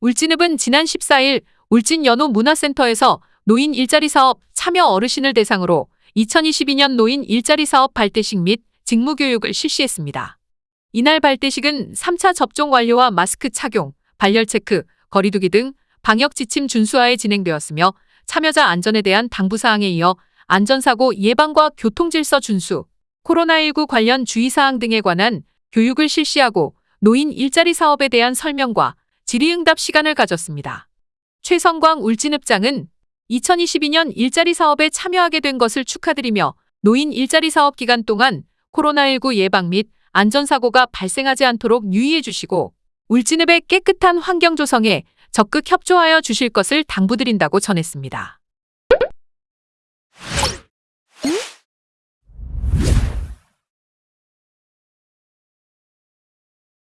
울진읍은 지난 14일 울진 연호 문화센터에서 노인 일자리 사업 참여 어르신을 대상으로 2022년 노인 일자리 사업 발대식 및 직무 교육을 실시했습니다. 이날 발대식은 3차 접종 완료와 마스크 착용, 발열 체크, 거리두기 등 방역 지침 준수하에 진행되었으며 참여자 안전에 대한 당부 사항에 이어 안전사고 예방과 교통질서 준수, 코로나19 관련 주의사항 등에 관한 교육을 실시하고 노인 일자리 사업에 대한 설명과 질의응답 시간을 가졌습니다. 최성광 울진읍장은 2022년 일자리 사업에 참여하게 된 것을 축하드리며 노인 일자리 사업 기간 동안 코로나19 예방 및 안전사고가 발생하지 않도록 유의해 주시고 울진읍의 깨끗한 환경 조성에 적극 협조하여 주실 것을 당부드린다고 전했습니다.